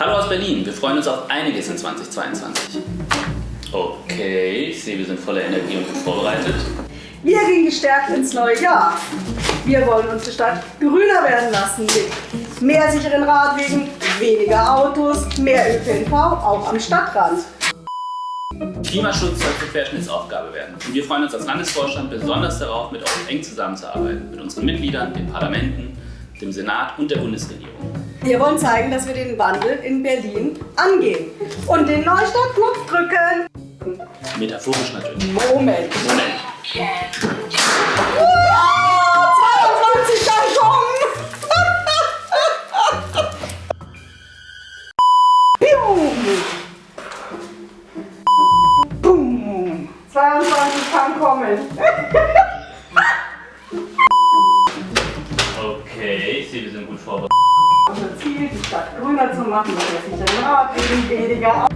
Hallo aus Berlin, wir freuen uns auf einiges in 2022. Okay, ich sehe, wir sind voller Energie und gut vorbereitet. Wir gehen gestärkt ins neue Jahr. Wir wollen unsere Stadt grüner werden lassen mit mehr sicheren Radwegen, weniger Autos, mehr ÖPNV, auch am Stadtrand. Klimaschutz soll zur Querschnittsaufgabe werden. Und wir freuen uns als Landesvorstand besonders darauf, mit euch eng zusammenzuarbeiten. Mit unseren Mitgliedern, den Parlamenten, dem Senat und der Bundesregierung. Wir wollen zeigen, dass wir den Wandel in Berlin angehen und den Neustart-Knopf drücken. Metaphorisch natürlich. Moment. Moment. Oh, 22 kann kommen! Boom. 22 kann kommen. Ich sehe, wir sind gut vorbereitet. Unser Ziel, die Stadt grüner zu machen, dass sich ein Radwegen weniger